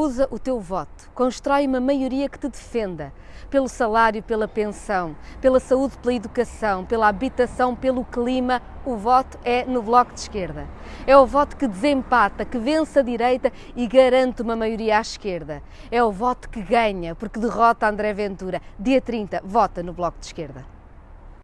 Usa o teu voto, constrói uma maioria que te defenda pelo salário, pela pensão, pela saúde, pela educação, pela habitação, pelo clima. O voto é no Bloco de Esquerda. É o voto que desempata, que vence a direita e garante uma maioria à esquerda. É o voto que ganha, porque derrota André Ventura. Dia 30, vota no Bloco de Esquerda.